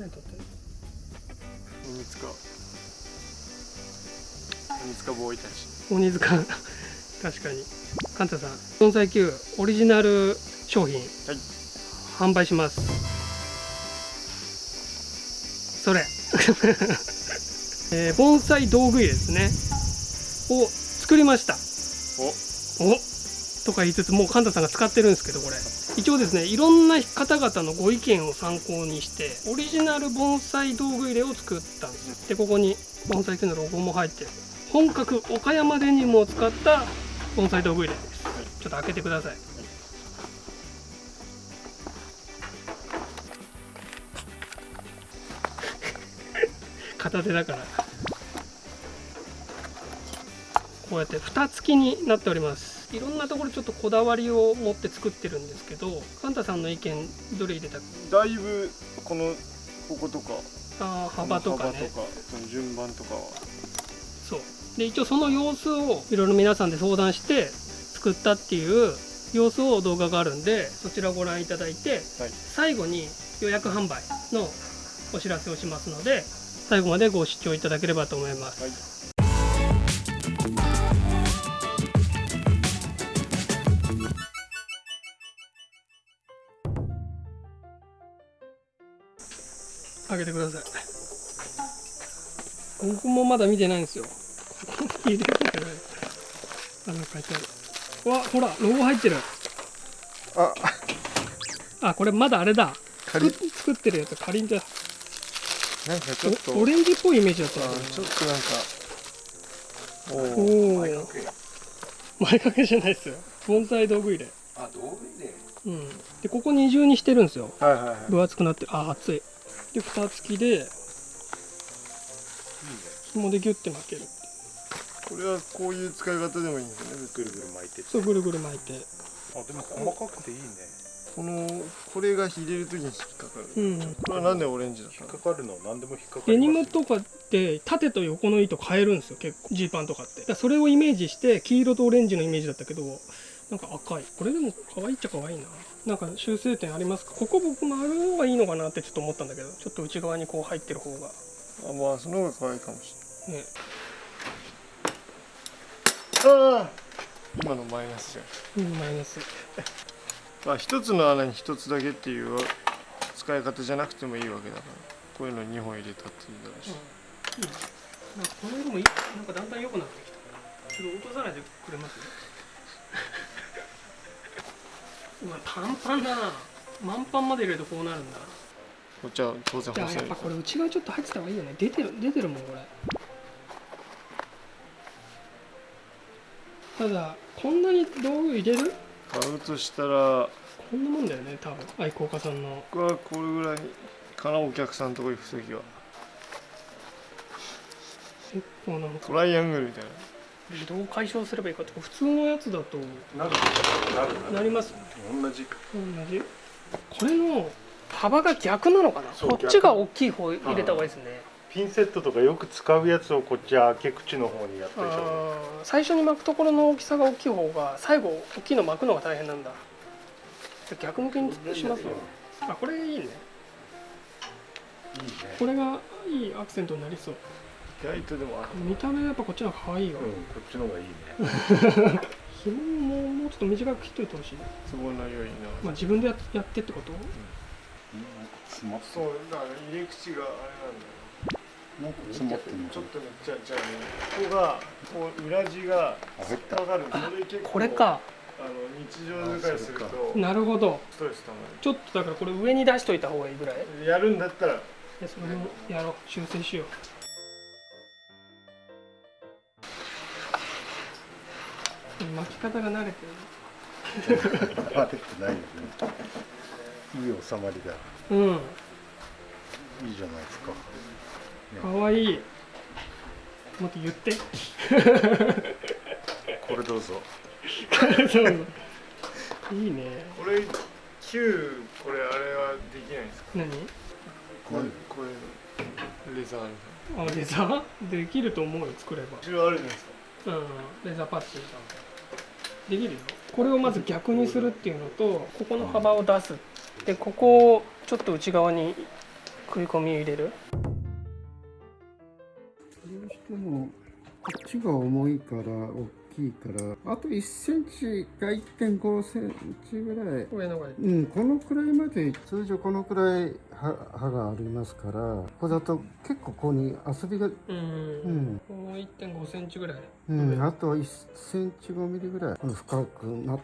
何撮って鬼塚鬼塚ボーイたち。鬼塚。確かに。カンタさん盆栽球オリジナル商品、販売します。それ。えー盆栽道具入れですね。を作りました。お。とか言いつつもうカンタさんが使ってるんですけどこれ一応ですねいろんな方々のご意見を参考にしてオリジナル盆栽道具入れを作ったんですでここに盆栽球のロゴも入ってる。本格岡山デニムを使った盆栽道具入れです、ちょっと開けてください。片手だから。こうやって蓋付きになっております。いろんなところちょっとこだわりを持って作ってるんですけどカンタさんの意見どれ入れた？だいぶこのこことか。あー幅とかね。幅とかその順番とかは。そう。で一応その様子をいろいろ皆さんで相談して作ったっていう様子を動画があるんでそちらをご覧いただいてはい。最後に予約販売のお知らせをしますので最後までご視聴いただければと思います、はい開けてください。僕もまだ見てないんですよ。入れてない。あなんか書いてある。うわほらロゴ入ってる。あ。あこれまだあれだ。作作ってるやつ。かりんだなんかちょっと。おオレンジっぽいイメージだった。ちょっとなんか。おおおお前掛け。じゃないですよ。盆栽道具入れ。あ、道具入れ。うん。でここ二重にしてるんですよ。はいはいはい。分厚くなってる。あ熱いで蓋付きで紐でギュッて巻けるこれはこういう使い方でもいいんですよねぐるぐる巻いて。そうぐるぐる巻いてあ、でも細かくていいね。このこれが入れるときに引っかかる、うんこれはなんでオレンジだったの？引っかかるの何でも引っかかデる。ニムとかって縦と横の糸変えるんですよ結構ジーパンとかってだからそれをイメージして黄色とオレンジのイメージだったけどなんか赤い。これでも可愛いっちゃ可愛いな。なんか修正点ありますか？ここ僕丸の方がいいのかなってちょっと思ったんだけど。ちょっと内側にこう入ってる方が。あまあその方が可愛いかもしねれない。ああ今のマイナスじゃん。うんマイナス。まあ一つの穴に一つだけっていう使い方じゃなくてもいいわけだから。こういうの2本入れたっていいだろうし、うん。なんかこの色もいい。なんかだんだん良くなってきた。ちょっと落とさないでくれます？うわパンパンだな。満パンまで入れるとこうなるんだ。こっちは当然じゃあ細いやっぱこれ内側ちょっと入ってた方がいいよね。出てる出てるもんこれ。ただこんなに道具入れる？買うとしたらこんなもんだよね多分。愛好家さんの。僕はこれぐらいかなお客さんのとこ行く時は。結構なんか。トライアングルみたいなどう解消すればいいかって普通のやつだとなるなります同じ。同じ。これの幅が逆なのかな？こっちが大きい方入れた方がいいですね。ピンセットとかよく使うやつをこっち開け口の方にやっといた方がいいあ。ー最初に巻くところの大きさが大きい方が最後大きいの巻くのが大変なんだ。逆向きにしますよ。あこれいいね。いいね。これがいいアクセントになりそう意外とでもあ見た目やっぱこっちの方が可愛いわ、うん、こっちの方がいいね。紐ももうちょっと短く切っといてほしい、都合の良いな。まあ、自分でややってってこと？詰まっそうだから入り口があれなんだよ。なんか詰まってんのちょっとねじゃあじゃあねここがこう裏地があ入った引っかかるこれ結構これか。あの日常使いするあとなるほど。ストレスたまちょっとだからこれ上に出しといた方がいいぐらい？るやるんだったら。でそれもやろう。修正しよう巻き方が慣れてる。バレてないよね。いい収まりだ。うん。いいじゃないですか。かわいい。もっと言って。これどうぞ。いいね。これ旧これあれはできないんですか？何？こういうこういうレザーみたいな。あレザー？できると思うよ作れば。後ろあるじゃないですか。うん。レザーパッチできるよこれをまず逆にするっていうのとここの幅を出す。でここをちょっと内側に食い込み入れる。どうしてもこっちが重いから大きいからあと1センチか1.5センチぐらい。上の方がいいうん、このくらいまで通常このくらい刃刃がありますからここだと結構ここに遊びがううんん、もう1.5センチぐらい。うん、あと1センチ5ミリぐらい。深くなっ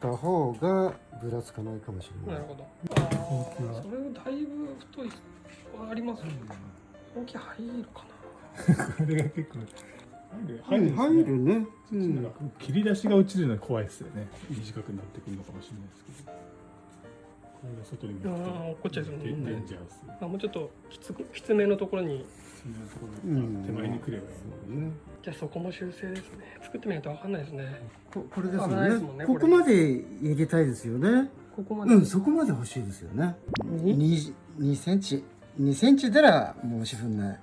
た方がぶらつかないかもしれない。なるほど。ああそれだいぶ太いありますね。本気入るかこ れが結構入るうん入るね、うなん。切り出しが落ちるのは怖いですよね。短くなってくるのかもしれないですけど外に向うん。落っこっちゃいそう。ねデンデンジャースなあもうちょっときつくきつめのところに。手前に来ればいいそうね。じゃあそこも修正ですね。作ってみないと分かんないですね。ここれですね。ですもんねここまで入れたいですよね。ここまで、うんそこまで欲しいですよね。に？2, 2センチ？2センチなら申し分ない、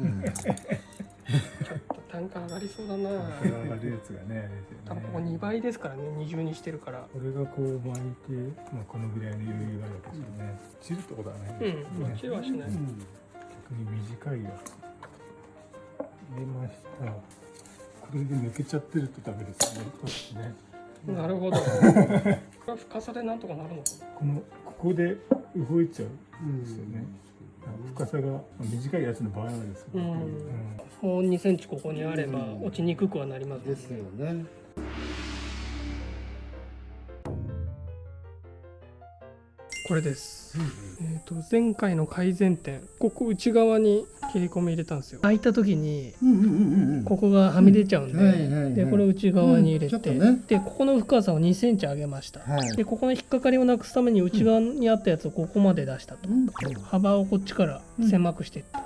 うん。ちょっと単価上がりそうだな。上がるやつがね多分ここ2倍ですからね二重にしてるから。これがこう巻いて、まあ、このぐらいの余裕があるわけですよね。散るってことはないんうですけどね。ん落ちはしない、逆に短いやつ。入れました。これで抜けちゃってるとダメですよね。ですね。なるほど。これは深さでなんとかなるのかこのここで動いちゃううんですよね深さがまあ短いやつの場合はですよね、うん。うん。なもう2センチここにあればうん。落ちにくくはなります。ねですよねこれです、えー、と前回の改善点ここ内側に切り込み入れたんですよ。開いた時にうんうんうんうんここがはみ出ちゃうんで、うん。はいはいはい。でこれ内側に入れて、うん。ね。でここの深さを2センチ上げました、はい。でここの引っかかりをなくすために内側にあったやつをここまで出したと、うん。幅をこっちから狭くしていった、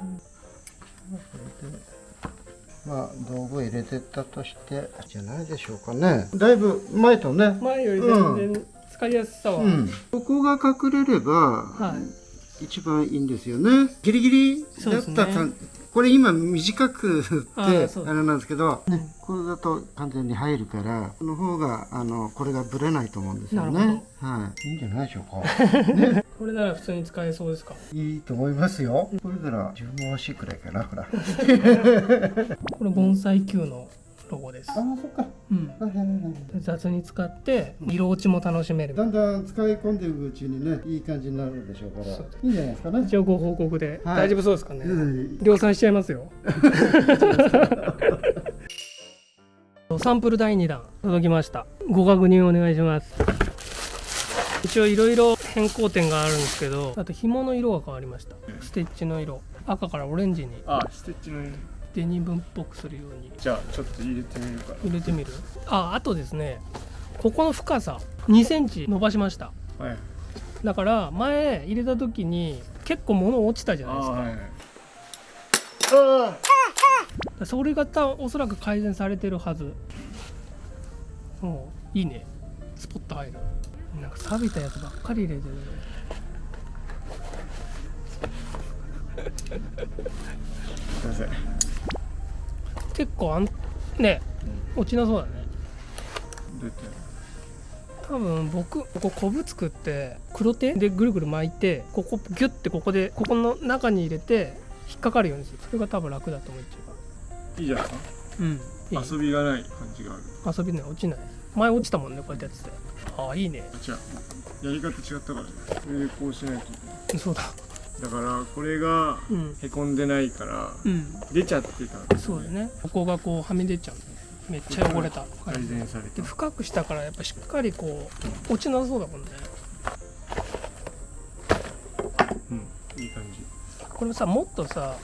まあ道具入れてったとしてじゃないでしょうかね。だいぶ前とね。前より全然使いやすさは、うん。ここが隠れればはい。一番いいんですよね。ギリギリだったそうら、ですね。これ今短くあってあれなんですけど、ね、これだと完全に入るからこの方があのこれがブレないと思うんですよなるねはい。いいんじゃないでしょうか。これなら普通に使えそうですか？いいと思いますよ。これなら自分も欲しいくらいかな。ほら。あ これ盆栽 Q のロゴです、あそっか。うん、はいはいはい雑に使って色落ちも楽しめる。だんだん使い込んでいくうちにねいい感じになるでしょうから。そう。いいんじゃないですかね。一応ご報告で、はい。大丈夫そうですかね、うん。量産しちゃいますよ。サンプル第2弾届きました。ご確認お願いします。一応いろいろ変更点があるんですけどあと紐の色が変わりました。ステッチの色。赤からオレンジに。あステッチのデニムっぽくするように。じゃあちょっと入れてみるか入れてみる？ああとですねここの深さ2センチ伸ばしました。らはい。だから前入れた時に結構物落ちたじゃないですか。あはい。あそれがたおそらく改善されてるはず。もういいね。スポット入る。なんか錆びたやつばっかり入れてる。すいません結構あんね落ちなそうだね。どうやって多分僕ここコブ作って黒手でぐるぐる巻いてここギュッてここでここの中に入れて引っかかるようにする。それが多分楽だと思う。一いいじゃないですか番うん。いい。遊びがない感じがある。遊びね落ちない前落ちたもんねこうやってやってて。ああいいね。あ違う。やり方違ったからね。それでこうしないといけそうだ。ないだからこれがうん。へこんでないからうん。出ちゃってたんですそうだね。ここがこうはみ出ちゃう。めっちゃ汚れた。改善されでた。深くしたからやっぱしっかりこう落ちなそうだもんね。うん。いい感じ。これさもっとさ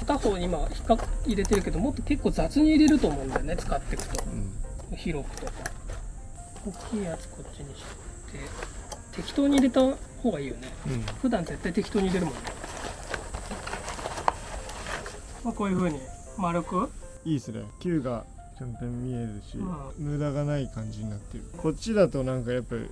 片方今引っか入れてるけどもっと結構雑に入れると思うんだよね。使っていくと。うん。広くとか大きいやつこっちにして。適当に入れた方がいいよね。うん。普段絶対適当に入れるもんね。まあこういう風に丸く。いいですね。球がちゃんと見えるし、う無駄がない感じになってる。こっちだとなんかやっぱり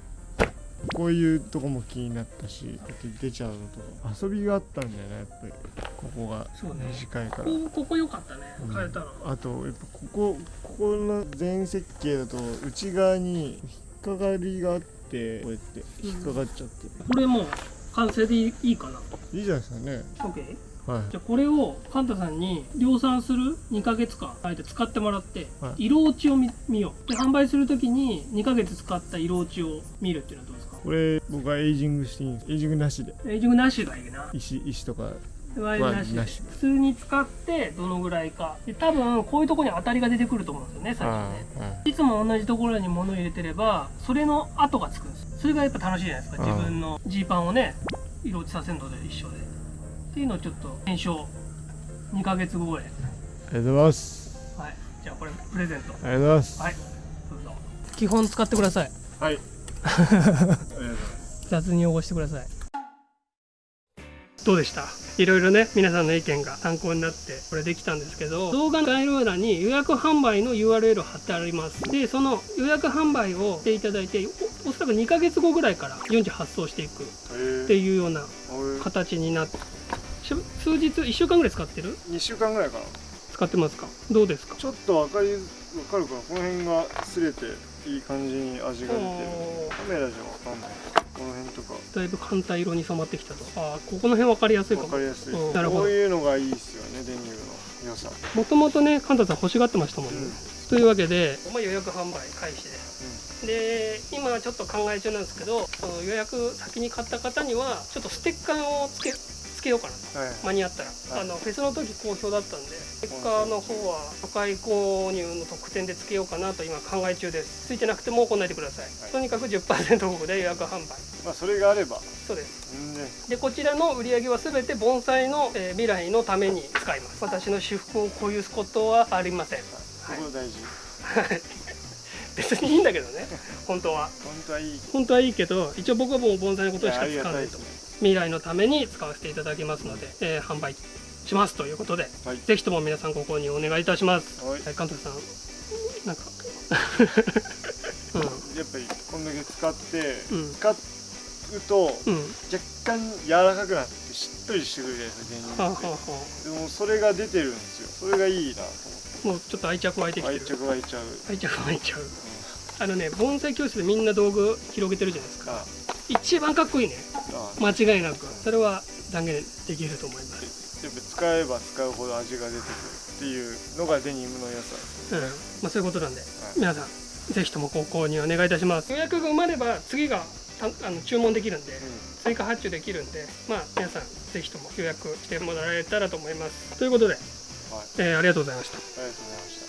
こういうとこも気になったし出ちゃうのとか。遊びがあったんだよねやっぱり。ここが短いから、ここここ良かったね。うん。変えたの、あとやっぱここここの全設計だと内側に引っかかりがあってこうやって引っかかっちゃって、これもう完成でいいかないいじゃないですかね。OK? はい。じゃあこれをカンタさんに量産する2ヶ月間あえて使ってもらって、はい。色落ちを見見よう。で販売するときに2ヶ月使った色落ちを見るっていうのはどうですか？これ僕はエイジングしていいんです。エイジングなしで。エイジングなしがいいな。石石とかオイルなしでなし。普通に使ってどのぐらいか。で多分こういうところに当たりが出てくると思うんですよね最初ね。ああいつも同じところに物を入れてればそれの跡がつくんです。それがやっぱ楽しいじゃないですか。ああ自分のジーパンをね色落ちさせるので一緒で。っていうのをちょっと検証。2ヶ月後ぐらい。ありがとうございます。はい。じゃあこれプレゼント。ありがとうございます。はい。どうぞ。基本使ってください。はい。ありがとうございます雑に汚してください。どうでした？いろいろね皆さんの意見が参考になってこれできたんですけど動画の概要欄に予約販売の URL を貼ってあります。でその予約販売をしていただいておおそらく2ヶ月後ぐらいから順次発送していくっていうような形になってし数日1週間ぐらい使ってる？2週間ぐらいかな。使ってますか？どうですか？ちょっと分かり分かるかな？この辺が擦れていい感じに味が出てる。カメラじゃ分かんないこの辺とか。だいぶ簡単色に染まってきたと。ああここの辺分かりやすいかも。分かりやすい。うんなるほど。こういうのがいいですよねデニムの良さ。もともとねカンタさん欲しがってましたもんね、というわけで、まあ、予約販売開始で。す、で今ちょっと考え中なんですけど予約先に買った方にはちょっとステッカーをつけつけようかな。とはい。間に合ったら、はい。あのフェスの時好評だったんでステッカーの方は初回購入の特典でつけようかなと今考え中です。ついてなくても来ないでください、はい。とにかく10%オフで予約販売まあそれがあれば。そうです。でこちらの売り上げは全て盆栽の、えー未来のために使います。私の私服をこういうことはありません。そこ大事。は い別にいいんだけどね。本当は。本当はいい。本当はいいけど一応僕はもう盆栽のことしか使わないと。がたいですね未来のために使わせていただきますので、えー販売しますということではい。ぜひとも皆さんご購入お願いいたします。はい。はい監督さんなんか。やっぱりこんだけ使ってうん。うん使うと若うん。干柔らかくなってしっとりしてくるじゃないですかデニムってはあ、はあ。はでもそれが出てるんですよ。それがいいなとあ、もうちょっと愛着湧いてきて愛る着湧いちゃう、愛着湧いちゃう。あのね盆栽教室でみんな道具広げてるじゃないですか。あ一番かっこいいね。あ間違いなく。それは断言できると思います。やっぱ使えば使うほど味が出てくるっていうのがデニムの良さですうん、まあそういうことなんで、皆さんぜひともご購入お願いいたします。予約が埋まれば次がたあの注文できるんで、追加発注できるんでまあ皆さんぜひとも予約してもらえたらと思います。ということで、はい。えーありがとうございました。ありがとうございました